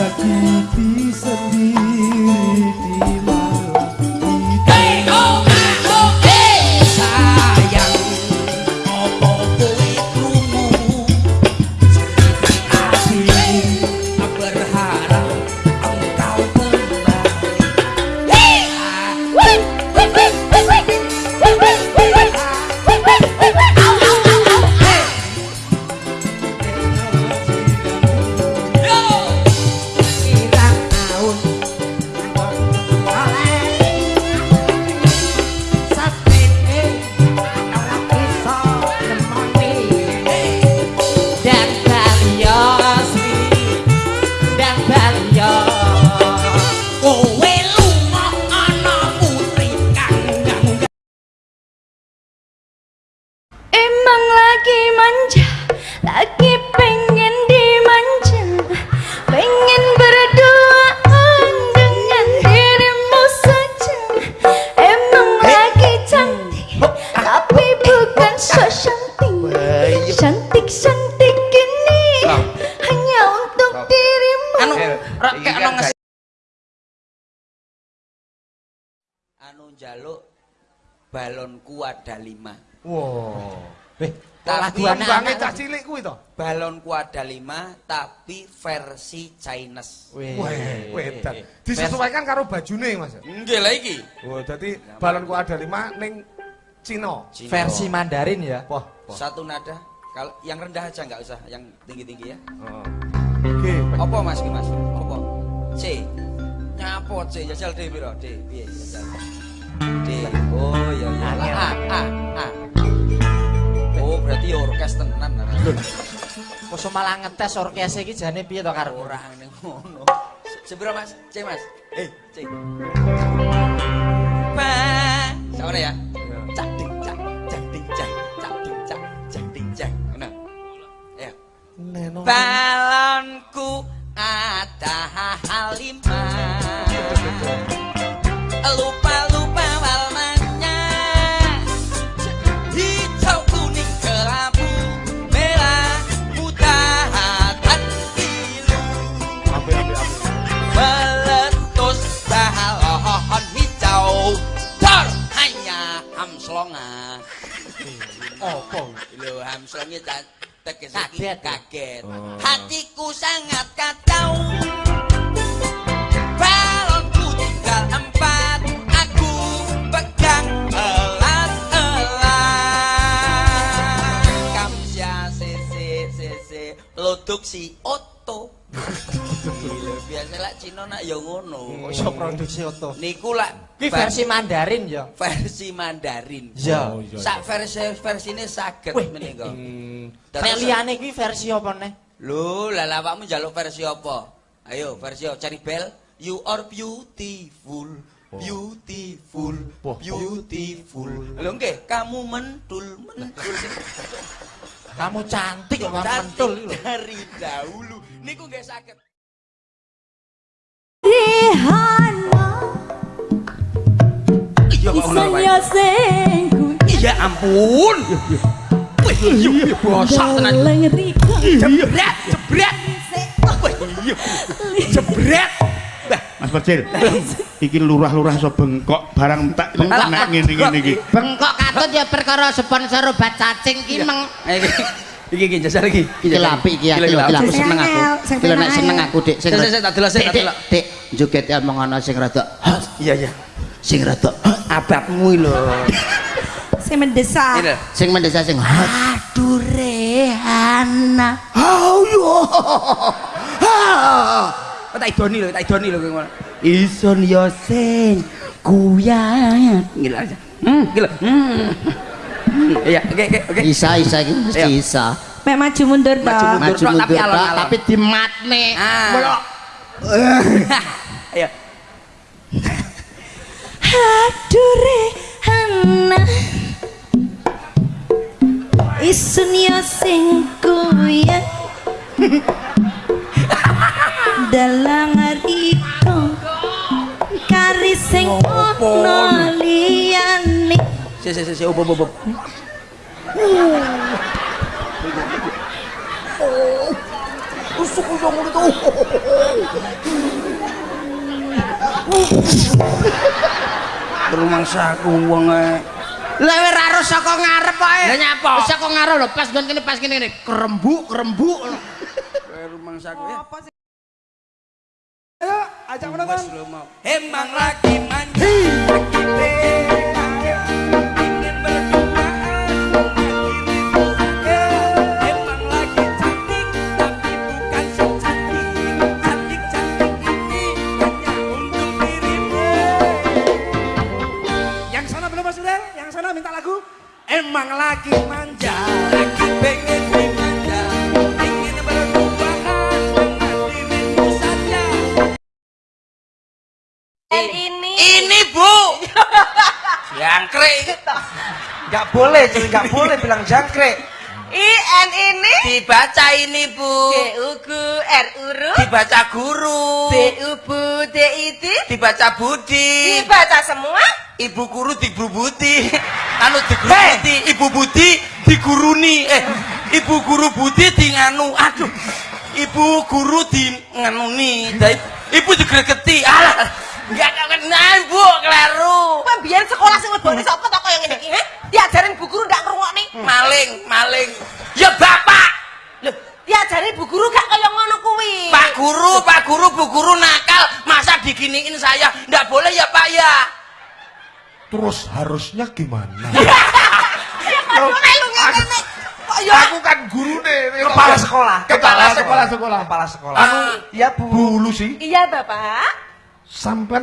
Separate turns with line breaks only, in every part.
Sakiti sendiri balonku ada lima.
Wow. Eh,
tapi
anak cah cilik kuwi to?
Balonku ada lima, tapi versi Chinese.
Wih, wedan. Disesuaikan karo bajune, Mas.
Nggih lah iki.
Oh, dadi balonku ada lima ning Cina.
Versi Mandarin ya.
Poh, Satu nada. Kalau yang rendah aja nggak usah, yang tinggi-tinggi ya.
Oh. Oke.
Apa Mas Mas? Apa? C. Nyapo C? Jajal D piro? D. Piye
Kok malah ngetes orkes iki jane piye to karo
ora ngene ngono. Sepiro Mas? C Mas. Eh, C. Pa. Sama ya. Cak ding cak, cak ding cak, cak ding cak, cak ding cak. Ngono. Ya. Balonku
Apa?
Lho hamslongnya tegese
kaget
kaget. Hatiku sangat kacau. Balonku tinggal empat aku pegang elas elas kamsya sese sese produksi oto Gila, biasa lah Cina nak ya ngono.
Iso produksi oto.
Niku lah
Ki versi Mandarin ya.
Versi Mandarin.
Ya.
Oh, iya,
Sak versi versine saged menika.
Nek liyane kuwi versi apa neh?
Lho, lah awakmu njaluk versi apa? Ayo, versi cari bel. You are beautiful. Beautiful, beautiful. Lho nggih, kamu mentul, mentul.
Kamu cantik kok mentul lho.
dari dahulu. Niku nggih saged. Wae.
Isanya sengku
Iya ampun. Wih, iya bosak tenan.
Galeng rika
Jebret, jebret. Wih, iya. Jebret.
Mas Percil. iki lurah-lurah so bengkok barang tak nek ngene-ngene iki.
Bengkok katut ya perkara sponsor obat cacing ki meng
Iki iki jajal iki.
iki lho apik iki aku aku seneng aku. Iki lho nek seneng aku Dik sing
Sik, sik, sik, tak delok, sik, tak delok.
Dik, joget omong ana sing rada
Iya, iya.
sing rada
Ababmu lho.
Saya mendesak
Ini.
sing mendesa sing aduh rehana.
Oh yo. Ha. Tak idoni lho, tak idoni lho kowe ngono.
Ison yo sing kuyat.
Gila aja. Hmm, gila. Hmm. Iya, oke oke oke.
Isa isa iki mesti
Ayo.
isa.
Mek maju mundur
Maju mundur.
Maju
tok, tapi
mundur
alon-alon.
tapi dimatne.
Ah. Ayo.
Aduh Rihana Isun yo sing kuyat Dalang riko Kari sing ono liyane
Si si si si obo obo.
Usuk usuk ngono to.
Rumangsaku wong e.
Lah wis ra harus saka ngarep.
Lah nyapa?
Wis Saka ngarep lho, pas nggon kene pas kene kene. Kerembuk, kerembuk.
Rumangsaku ya.
Ayo, ajak menonton.
Emang lagi lagi jangkrik.
Gak boleh, jadi gak boleh bilang jangkrik.
IN ini?
Dibaca ini bu.
D U G R uru?
Dibaca guru.
B U B D I D
dibaca budi.
Dibaca semua?
Ibu guru digrubuti anu digrubuti ibu budi diguruni. Eh ibu guru budi di nganu aduh ibu guru di nganuni ibu digregeti alah enggak kenal bu kelaru
Kowe biyen sekolah sing lebone sapa to kaya ngene iki, ha? Diajarin bu guru ndak ngrungokne.
Maling maling ya bapak
Lho, diajarin bu guru gak kaya ngono kuwi.
pak guru pak guru bu guru nakal masa diginiin saya ndak boleh ya pak ya
Terus harusnya gimana?
Aduh, melu ngene. Kok ya
Aku kan guru nih. Kepala sekolah.
Kepala sekolah, sekolah.
Kepala sekolah.
Anu,
ya Bu. Bu Lucy.
Iya, Bapak.
Sampai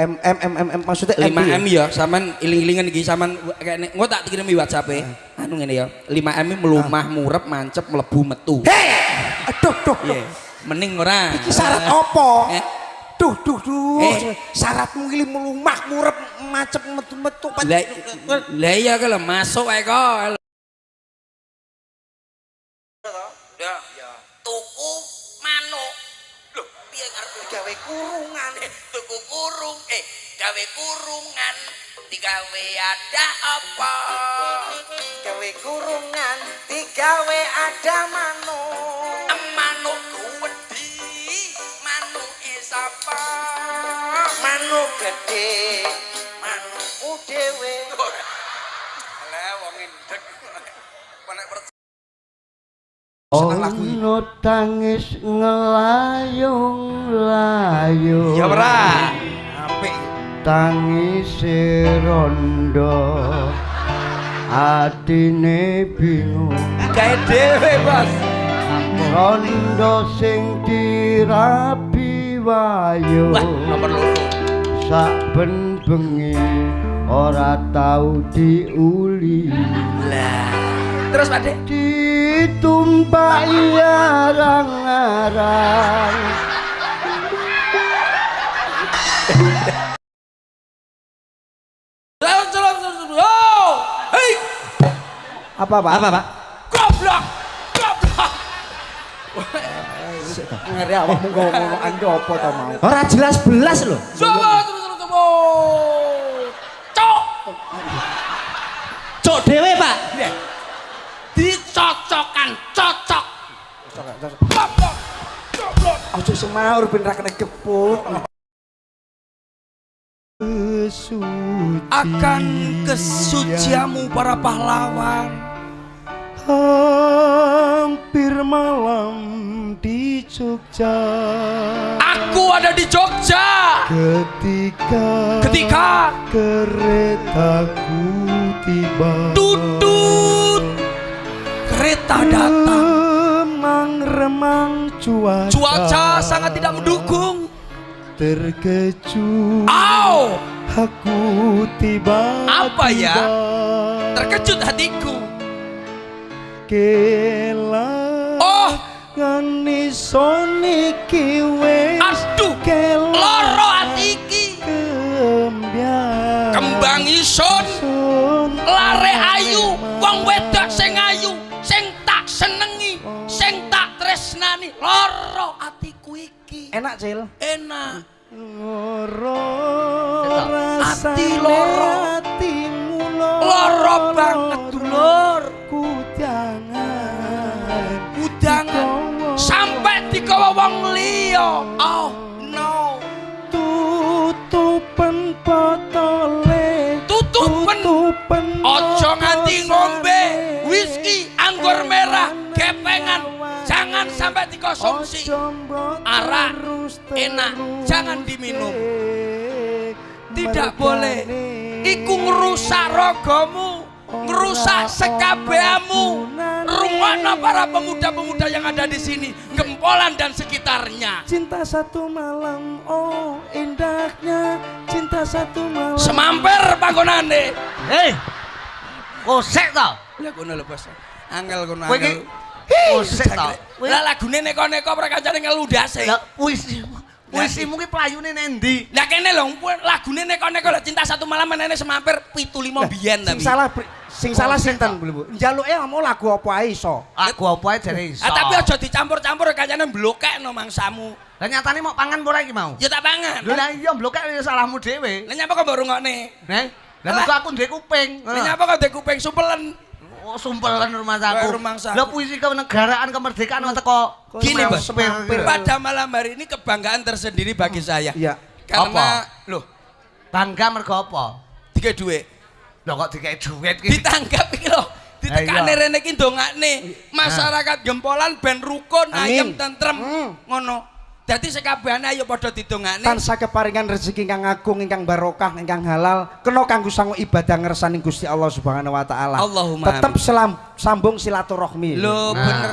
M M M M M maksudnya
5M ya sampean iling-ilingan iki sampean kayak engko tak kirim di WhatsApp e anu ngene ya 5M ini melumah murep mancep mlebu metu
Hei, aduh, duh, duh.
Iya. mending ora
Iki syarat apa?
Eh.
Duh, duh, duh.
Eh.
Syaratmu iki melumah murep macet metu-metu.
lah lah iya kalau masuk ae kok ya tuku piye ngarepe gawe kurungan. Eh tuku kurung eh gawe kurungan. Digawe ada apa?
Gawe kurungan digawe ada manuk.
manuk wedi. Manuk sapa?
Manuk gede, manukku dhewe.
lah wong endek percaya
Ono tangis ngelayung-layung.
Ya ora.
Apik.
Tangis rondo. Atine bingung.
Gawe dhewe, Bos.
Rondo sing dirabi wayu
wah nomor loro.
Saben bengi ora tau diuli.
Lah terus Pak Dek
ditumpaki arang-arang.
Oh,
Apa, Pak? Apa, Pak?
goblok, goblok.
Ngeri awakmu ngomong ando apa to mau? Ora jelas belas lho. Semaur ben ra kena gepuk.
Akan kesuciamu para pahlawan.
hampir malam di Jogja
Aku ada di Jogja.
ketika
Ketika
keretaku tiba
tutut kereta datang.
Remang-remang cuaca
Cuaca sangat tidak mendukung.
Terkejut
Au!
Aku tiba
Apa ya? Terkejut hatiku.
Kela
Oh,
Ngani soniki wes
aduh,
Kela
loro hati iki.
Kembian
Kembang ison, lare ayu, wong wedok sing ayu, sing tak tak tresnani. Loro atiku iki.
Enak, Cil.
Enak.
Loro
Ati loro.
atimu loro
Loro banget, dulur.
Ku jangan
Udangan sampai digawa wong liya. Oh, no.
tutupen botole
sampai dikonsumsi Arak, enak, jangan diminum.
eh,
tidak boleh. Iku ngerusak rogomu ngerusak sekabeamu. rumahna para pemuda-pemuda yang ada di sini gempolan dan sekitarnya.
Cinta satu malam, oh indahnya. Cinta satu malam.
Semamper panggonane
Hei. Kosek to.
lah kono lho bos. Angel kono angel
kosek to.
lah lagune neko-neko ora kancane ngeludase
Lah puisi puisimu ki playune nendi?
lah kene lho lagune neko-neko lho cinta satu malam menene semamper pitu lima biyen
Sing
tapi
salah sing salah sinten, Bu? Njaluke mau lagu apa ae iso.
Aku apa ae jare iso.
Ah, tapi aja dicampur-campur kancane blokekno mangsamu
Lah nyatane mau pangan ora iki mau?
ya tak pangan
lah iya blokek salahmu dhewe.
Lah nyapa kok mbok rungokne?
Neh. Lah mergo aku ndek kuping.
Lah nyapa kok ndek kuping supelen?
Sumpelan rumah saku. Lah puisi kenegaraan kemerdekaan kok teko
Gini.
Semampir.
Pada malam hari ini kebanggaan tersendiri bagi saya.
Iya.
Karena loh,
Bangga mergo apa?
tiga duit.
Lho kok dikei duit ki.
Ditanggap iki loh. Ditekane rene iki ndongakne. Masyarakat gempolan ben rukun, ayem tentrem. Ngono. Dadi sekabehane ayo padha didongakne.
Tansah keparingan rezeki ingkang agung, ingkang barokah, ingkang halal, kena kanggo sangu ibadah ngersani Gusti Allah Subhanahu wa taala.
Allahumma
Tetep selam, sambung silaturahmi.
Lho
Nah.
bener.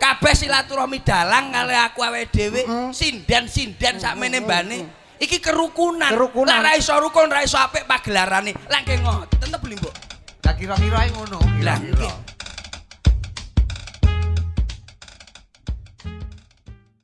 Kabeh silaturahmi dalang kali aku awake dhewe sinden-sinden sakmene mbane. Iki kerukunan.
Kerukunan.
Lah ra iso rukun, ra iso apik pagelarane. Lah nggih ngoten beli mbok.
Lah kira-kira ngono.
Lah.